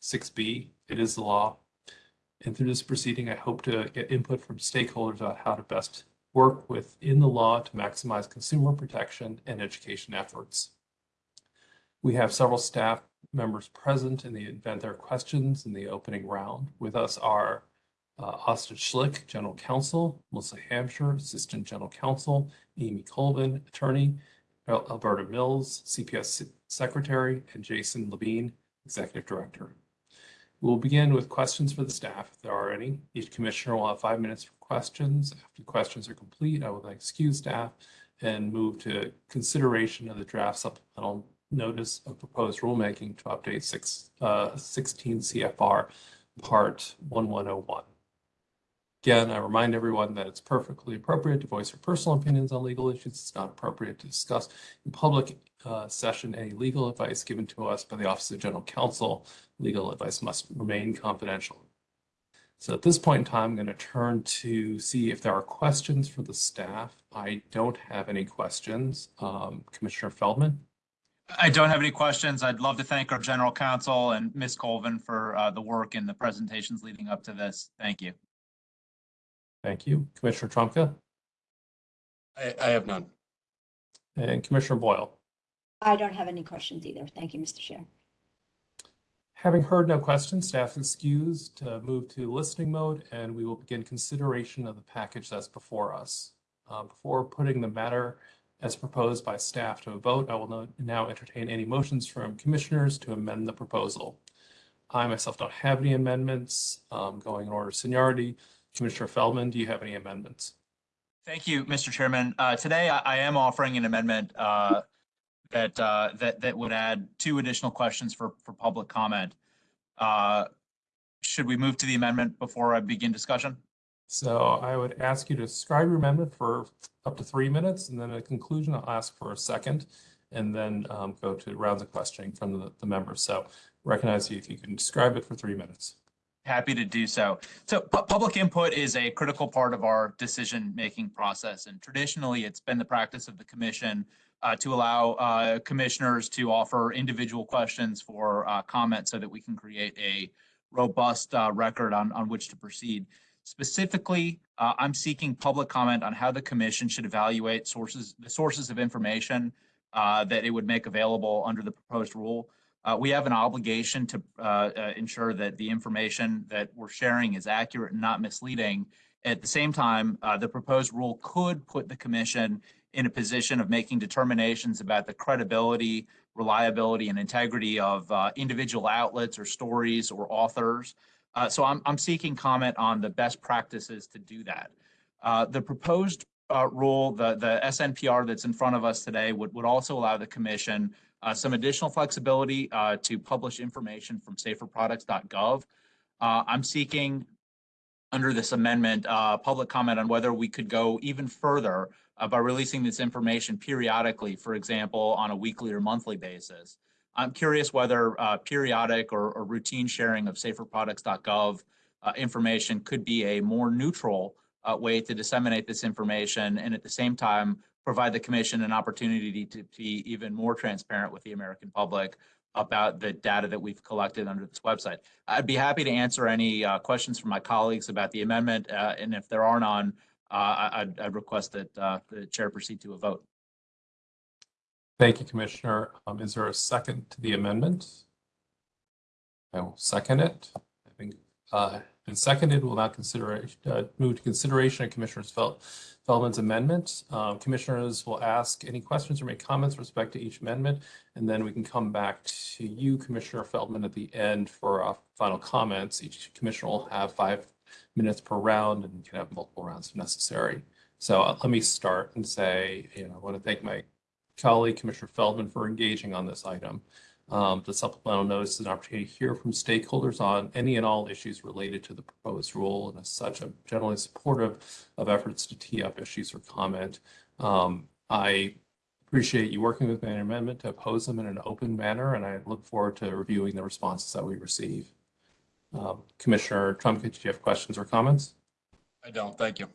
6B. It is the law. And through this proceeding, I hope to get input from stakeholders about how to best work within the law to maximize consumer protection and education efforts. We have several staff members present in the event there are questions in the opening round. With us are uh, Austin Schlick, General Counsel, Melissa Hampshire, Assistant General Counsel, Amy Colvin, Attorney, Alberta Mills, CPS Secretary, and Jason Levine, Executive Director. We'll begin with questions for the staff, if there are any. Each commissioner will have five minutes for questions. After questions are complete, I will then excuse staff and move to consideration of the draft supplemental notice of proposed rulemaking to update six, uh, 16 CFR Part 1101. Again, I remind everyone that it's perfectly appropriate to voice your personal opinions on legal issues. It's not appropriate to discuss in public uh, session any legal advice given to us by the Office of General Counsel. Legal advice must remain confidential. So at this point in time, I'm going to turn to see if there are questions for the staff. I don't have any questions. Um, Commissioner Feldman? I don't have any questions. I'd love to thank our general counsel and Ms. Colvin for uh, the work and the presentations leading up to this. Thank you. Thank you. Commissioner Trumka I, I have none. and Commissioner Boyle. I don't have any questions either. Thank you, Mr. Chair. Having heard no questions, staff is excused to move to listening mode, and we will begin consideration of the package that's before us. Uh, Before putting the matter as proposed by staff to a vote, I will now entertain any motions from commissioners to amend the proposal. I myself don't have any amendments, um, going in order of seniority. Commissioner Feldman, do you have any amendments? Thank you, Mr. Chairman. Uh, Today, I I am offering an amendment uh, that, uh, that, that would add two additional questions for, for public comment. Uh, Should we move to the amendment before I begin discussion? So I would ask you to describe your amendment for up to three minutes, and then at conclusion, I'll ask for a second, and then um, go to rounds of questioning from the, the members. So recognize you if you can describe it for three minutes. Happy to do so. So pu- public input is a critical part of our decision-making process. And traditionally, it's been the practice of the commission uh, to allow uh, commissioners to offer individual questions for uh, comment so that we can create a robust uh, record on, on which to proceed. Specifically, uh, I'm seeking public comment on how the commission should evaluate sources, the sources of information uh, that it would make available under the proposed rule. We have an obligation to ensure that the information that we're sharing is accurate and not misleading. At the same time, the proposed rule could put the commission in a position of making determinations about the credibility, reliability, and integrity of uh, individual outlets or stories or authors. Uh, so I'm, I'm seeking comment on the best practices to do that. Uh, the proposed uh, rule, the, the SNPR that's in front of us today would, would also allow the commission uh, some additional flexibility uh, to publish information from saferproducts.gov. I'm seeking under this amendment, public comment on whether we could go even further uh, by releasing this information periodically, for example, on a weekly or monthly basis. I'm curious whether uh, periodic or, or routine sharing of saferproducts.gov uh, information could be a more neutral uh, way to disseminate this information and at the same time provide the commission an opportunity to be even more transparent with the American public about the data that we've collected under this website. I'd be happy to answer any uh, questions from my colleagues about the amendment, uh, and if there are none, I'd, I'd request that uh, the chair proceed to a vote. Thank you, Commissioner. Um, is there a second to the amendment? I will second it. I think, uh, been seconded. We'll now consider, uh, move to consideration of Commissioner Fel- Feldman's amendment. Um, commissioners will ask any questions or make comments with respect to each amendment. And then we can come back to you, Commissioner Feldman, at the end for uh, final comments. Each commissioner will have five minutes per round and you can have multiple rounds if necessary. So uh, let me start and say, you know, I want to thank my colleague, Commissioner Feldman, for engaging on this item. Um, the supplemental notice is an opportunity to hear from stakeholders on any and all issues related to the proposed rule. And as such, I'm generally supportive of efforts to tee up issues for comment. Um, I appreciate you working with on amendment to oppose them in an open manner, and I look forward to reviewing the responses that we receive. Um, Commissioner Trumka, did you have questions or comments? I don't, thank you.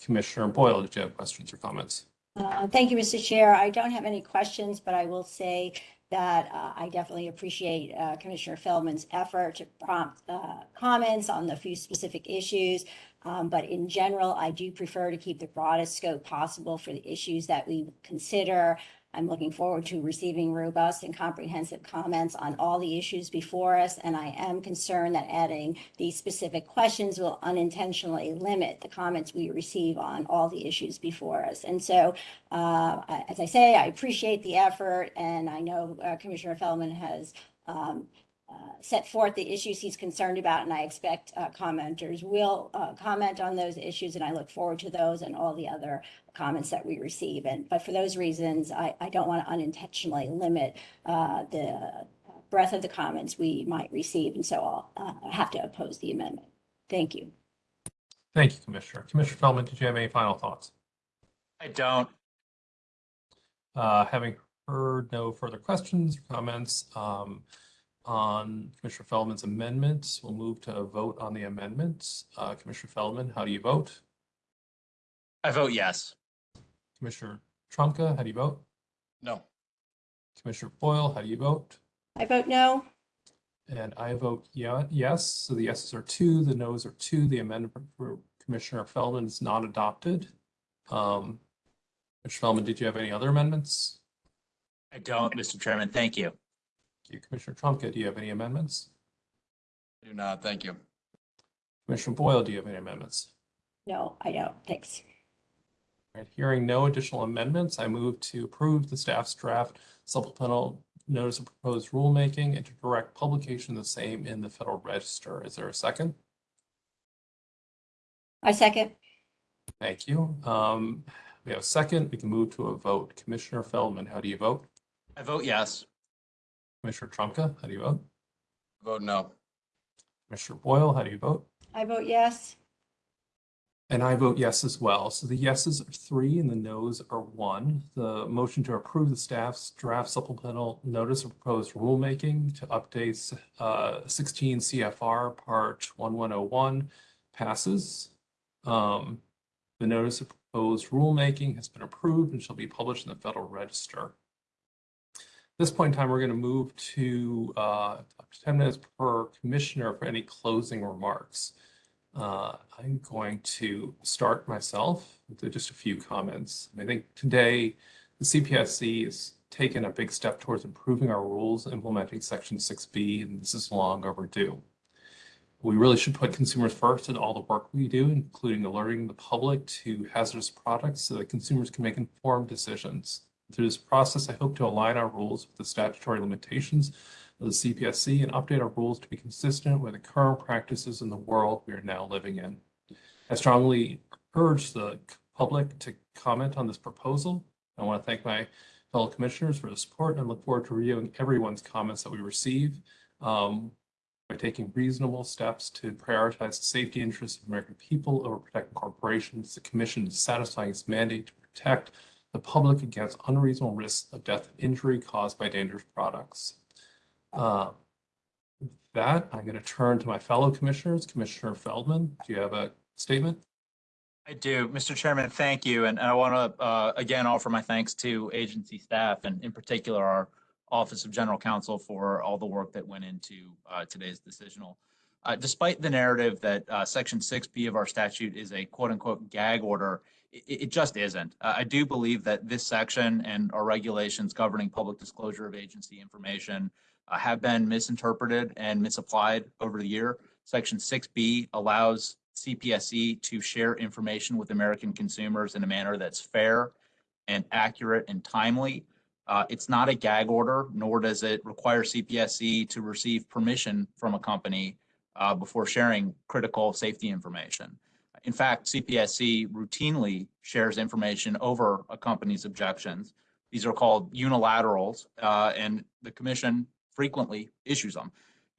Commissioner Boyle, did you have questions or comments? Uh, Thank you, Mr. Chair. I don't have any questions, but I will say that uh, I definitely appreciate uh, Commissioner Feldman's effort to prompt uh, comments on the few specific issues. Um, But in general, I do prefer to keep the broadest scope possible for the issues that we consider. I'm looking forward to receiving robust and comprehensive comments on all the issues before us. And I am concerned that adding these specific questions will unintentionally limit the comments we receive on all the issues before us. And so, uh, as I say, I appreciate the effort and I know uh, Commissioner Feldman has um, set forth the issues he's concerned about, and I expect uh, commenters will uh, comment on those issues, and I look forward to those and all the other comments that we receive. And, but for those reasons, I, I don't want to unintentionally limit uh, the breadth of the comments we might receive, and so I'll uh, have to oppose the amendment. Thank you. Thank you, Commissioner. Commissioner Feldman, did you have any final thoughts? I don't. Uh, having heard no further questions or comments, um, on Commissioner Feldman's amendments, we'll move to a vote on the amendments. Uh, Commissioner Feldman, how do you vote? I vote yes. Commissioner Trumka, how do you vote? No. Commissioner Boyle, how do you vote? I vote no. And I vote yeah, yes. So the yeses are two, the noes are two. The amendment for Commissioner Feldman is not adopted. Um, Commissioner Feldman, did you have any other amendments? I don't, Mr. Chairman. Thank you. Thank you. Commissioner Trumka, do you have any amendments? I do not. Thank you. Commissioner Boyle, do you have any amendments? No, I don't. Thanks. All right, hearing no additional amendments, I move to approve the staff's draft supplemental notice of proposed rulemaking and to direct publication of the same in the Federal Register. Is there a second? I second. Thank you. Um, we have a second. We can move to a vote. Commissioner Feldman, how do you vote? I vote yes. Commissioner Trumka, how do you vote? Vote no. Commissioner Boyle, how do you vote? I vote yes. And I vote yes as well. So the yeses are three and the noes are one. The motion to approve the staff's draft supplemental notice of proposed rulemaking to update uh, 16 CFR Part 1101 passes. Um, The notice of proposed rulemaking has been approved and shall be published in the Federal Register. At this point in time, we're going to move to uh, 10 minutes per commissioner for any closing remarks. Uh, I'm going to start myself with just a few comments. I think today the CPSC has taken a big step towards improving our rules, implementing Section 6B, and this is long overdue. We really should put consumers first in all the work we do, including alerting the public to hazardous products so that consumers can make informed decisions. Through this process, I hope to align our rules with the statutory limitations of the CPSC and update our rules to be consistent with the current practices in the world we are now living in. I strongly urge the public to comment on this proposal. I want to thank my fellow commissioners for the support and look forward to reviewing everyone's comments that we receive um, by taking reasonable steps to prioritize the safety interests of American people over protecting corporations. The commission is satisfying its mandate to protect the public against unreasonable risks of death and injury caused by dangerous products. Uh, with That, I'm going to turn to my fellow commissioners. Commissioner Feldman, do you have a statement? I do. Mr. Chairman, thank you. And and I want to, uh, again, offer my thanks to agency staff and in particular our Office of General Counsel for all the work that went into uh, today's decisional. Uh, Despite the narrative that uh, Section 6B of our statute is a quote-unquote gag order, it just isn't. Uh, I do believe that this section and our regulations governing public disclosure of agency information uh, have been misinterpreted and misapplied over the year. Section 6B allows CPSC to share information with American consumers in a manner that's fair and accurate and timely. Uh, It's not a gag order, nor does it require CPSC to receive permission from a company uh, before sharing critical safety information. In fact, CPSC routinely shares information over a company's objections. These are called unilaterals, uh, and the commission frequently issues them.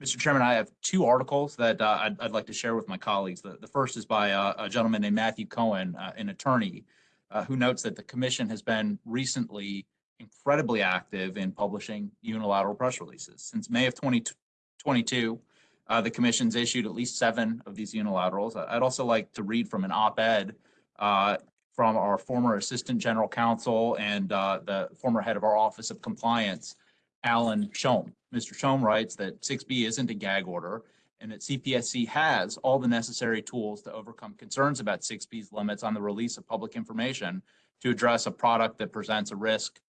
Mr. Chairman, I have two articles that uh, I'd, I'd like to share with my colleagues. The, the first is by uh, a gentleman named Matthew Cohen, uh, an attorney, uh, who notes that the commission has been recently incredibly active in publishing unilateral press releases. Since May of 2022, uh, the commission's issued at least seven of these unilaterals. I'd also like to read from an op-ed uh, from our former Assistant General Counsel and uh, the former head of our Office of Compliance Alan Schoem. Mr. Schoem writes that 6B isn't a gag order and that CPSC has all the necessary tools to overcome concerns about 6B's limits on the release of public information to address a product that presents a risk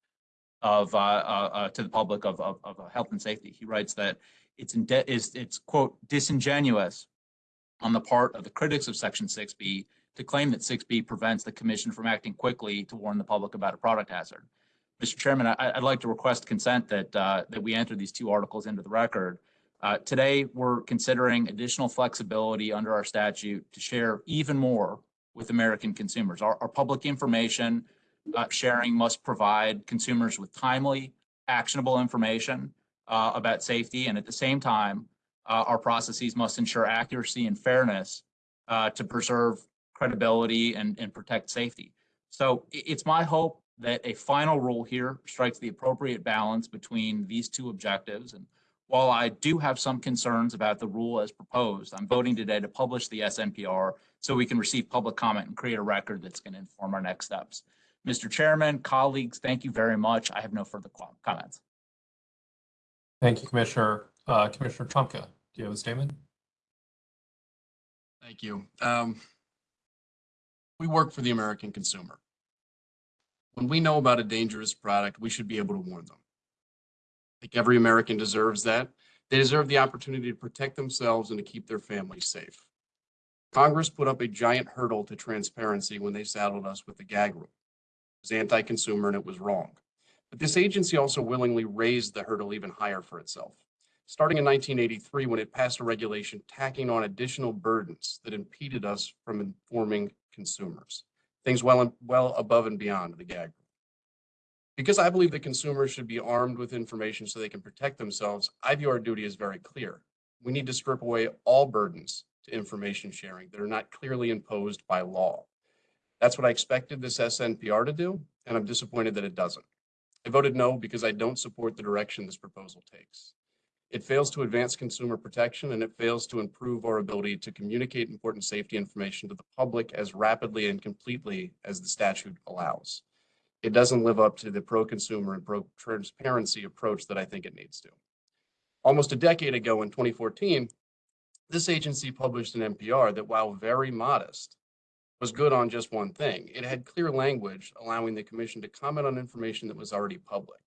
of, uh, uh, uh, to the public of, of, of health and safety. He writes that it's it's quote, disingenuous on the part of the critics of Section 6B to claim that 6B prevents the commission from acting quickly to warn the public about a product hazard. Mr. Chairman, I, I'd like to request consent that, uh, that we enter these two articles into the record. Uh, today, we're considering additional flexibility under our statute to share even more with American consumers. Our, our public information uh, sharing must provide consumers with timely, actionable information uh, about safety, and at the same time, uh, our processes must ensure accuracy and fairness uh, to preserve credibility and, and protect safety. So it's my hope that a final rule here strikes the appropriate balance between these two objectives. And while I do have some concerns about the rule as proposed, I'm voting today to publish the SNPR so we can receive public comment and create a record that's going to inform our next steps. Mr. Chairman, colleagues, thank you very much. I have no further comments. Thank you, Commissioner. Uh, Commissioner Trumka, do you have a statement? Thank you. Um, we work for the American consumer. When we know about a dangerous product, we should be able to warn them. I think every American deserves that. They deserve the opportunity to protect themselves and to keep their families safe. Congress put up a giant hurdle to transparency when they saddled us with the gag rule. It was anti-consumer and it was wrong. But this agency also willingly raised the hurdle even higher for itself starting in 1983 when it passed a regulation tacking on additional burdens that impeded us from informing consumers, things well, well above and beyond the gag. rule. Because I believe that consumers should be armed with information so they can protect themselves, I view our duty as very clear. We need to strip away all burdens to information sharing that are not clearly imposed by law. That's what I expected this SNPR to do, and I'm disappointed that it doesn't. I voted no because I don't support the direction this proposal takes. It fails to advance consumer protection and it fails to improve our ability to communicate important safety information to the public as rapidly and completely as the statute allows. It doesn't live up to the pro-consumer and pro-transparency approach that I think it needs to. Almost a decade ago in 2014, this agency published an NPR that while very modest, was good on just one thing. It had clear language allowing the commission to comment on information that was already public.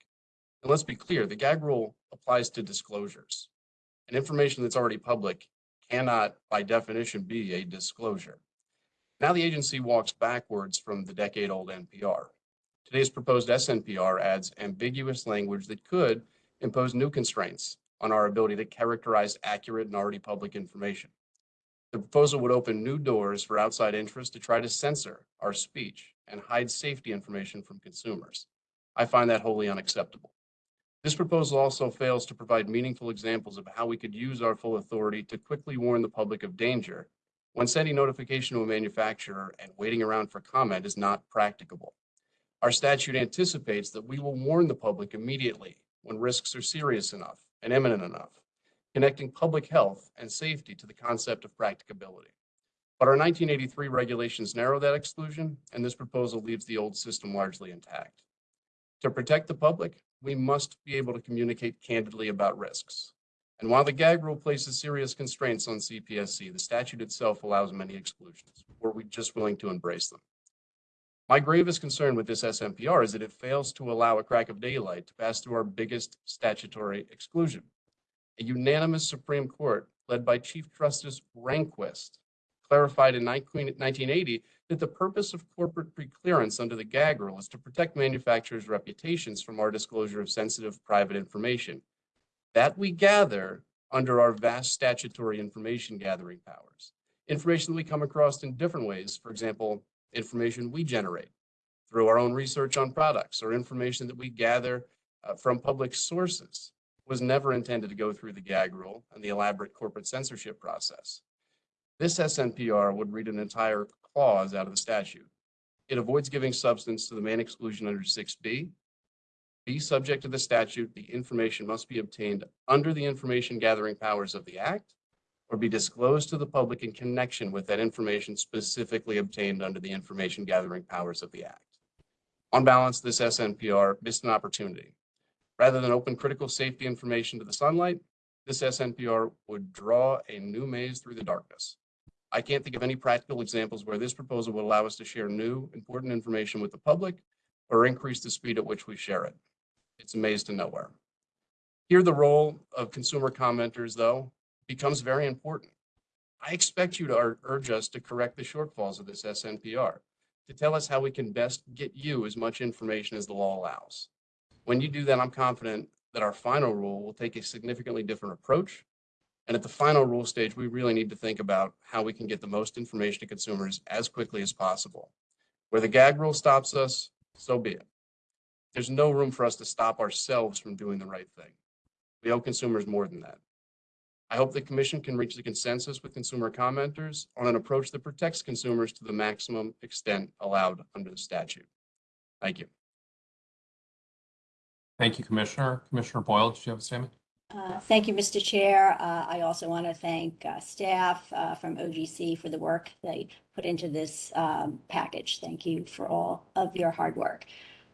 And let's be clear, the gag rule applies to disclosures. And information that's already public cannot, by definition, be a disclosure. Now the agency walks backwards from the decade-old NPR. Today's proposed SNPR adds ambiguous language that could impose new constraints on our ability to characterize accurate and already public information. The proposal would open new doors for outside interests to try to censor our speech and hide safety information from consumers. I find that wholly unacceptable. This proposal also fails to provide meaningful examples of how we could use our full authority to quickly warn the public of danger when sending notification to a manufacturer and waiting around for comment is not practicable. Our statute anticipates that we will warn the public immediately when risks are serious enough and imminent enough, connecting public health and safety to the concept of practicability. But our 1983 regulations narrow that exclusion, and this proposal leaves the old system largely intact. To protect the public, we must be able to communicate candidly about risks. And while the gag rule places serious constraints on CPSC, the statute itself allows many exclusions. Were we just willing to embrace them? My gravest concern with this SNPR is that it fails to allow a crack of daylight to pass through our biggest statutory exclusion. A unanimous Supreme Court led by Chief Justice Rehnquist clarified in 1980 that the purpose of corporate preclearance under the gag rule is to protect manufacturers' reputations from our disclosure of sensitive private information that we gather under our vast statutory information gathering powers. Information that we come across in different ways, for example, information we generate through our own research on products or information that we gather uh, from public sources was never intended to go through the gag rule and the elaborate corporate censorship process. This SNPR would read an entire clause out of the statute. It avoids giving substance to the main exclusion under 6B. Be subject to the statute, the information must be obtained under the information gathering powers of the act or be disclosed to the public in connection with that information specifically obtained under the information gathering powers of the act. On balance, this SNPR missed an opportunity Rather than open critical safety information to the sunlight, this SNPR would draw a new maze through the darkness. I can't think of any practical examples where this proposal would allow us to share new, important information with the public or increase the speed at which we share it. It's a maze to nowhere. Here, the role of consumer commenters, though, becomes very important. I expect you to urge us to correct the shortfalls of this SNPR, to tell us how we can best get you as much information as the law allows. When you do that, I'm confident that our final rule will take a significantly different approach. And at the final rule stage, we really need to think about how we can get the most information to consumers as quickly as possible. Where the gag rule stops us, so be it. There's no room for us to stop ourselves from doing the right thing. We owe consumers more than that. I hope the commission can reach the consensus with consumer commenters on an approach that protects consumers to the maximum extent allowed under the statute. Thank you. Thank you, Commissioner. Commissioner Boyle, did you have a statement? Uh, Thank you, Mr. Chair. Uh, I also want to thank uh, staff uh, from OGC for the work they put into this um, package. Thank you for all of your hard work.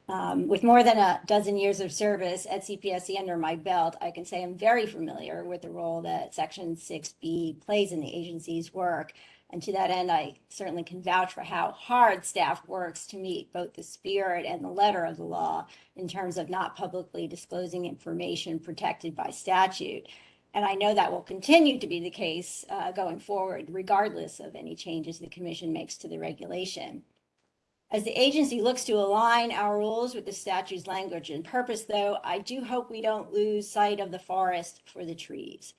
Um, With more than a dozen years of service at CPSC under my belt, I can say I'm very familiar with the role that Section 6B plays in the agency's work. And to that end, I certainly can vouch for how hard staff works to meet both the spirit and the letter of the law in terms of not publicly disclosing information protected by statute. And I know that will continue to be the case uh, going forward, regardless of any changes the commission makes to the regulation. As the agency looks to align our rules with the statute's language and purpose, though, I do hope we don't lose sight of the forest for the trees.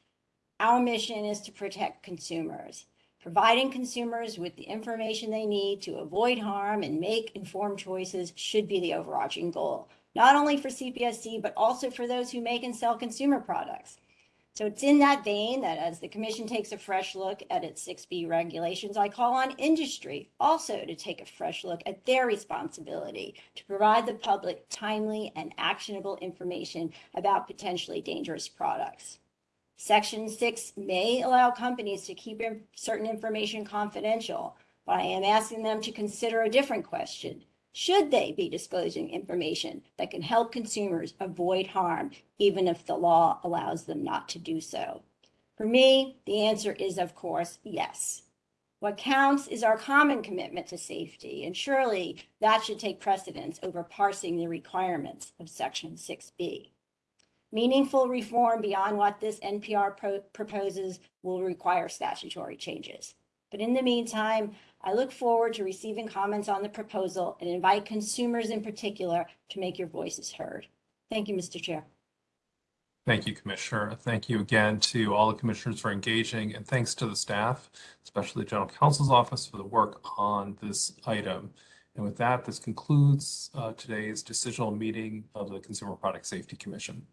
Our mission is to protect consumers. Providing consumers with the information they need to avoid harm and make informed choices should be the overarching goal, not only for CPSC, but also for those who make and sell consumer products. So it's in that vein that as the commission takes a fresh look at its 6B regulations, I call on industry also to take a fresh look at their responsibility to provide the public timely and actionable information about potentially dangerous products. Section 6 may allow companies to keep in- certain information confidential, but I am asking them to consider a different question. Should they be disclosing information that can help consumers avoid harm, even if the law allows them not to do so? For me, the answer is, of course, yes. What counts is our common commitment to safety, and surely that should take precedence over parsing the requirements of Section 6B. Meaningful reform beyond what this NPR pro- proposes will require statutory changes. But in the meantime, I look forward to receiving comments on the proposal and invite consumers in particular to make your voices heard. Thank you, Mr. Chair. Thank you, Commissioner. Thank you again to all the commissioners for engaging, and thanks to the staff, especially the General Counsel's Office for the work on this item. And with that, this concludes uh, today's decisional meeting of the Consumer Product Safety Commission.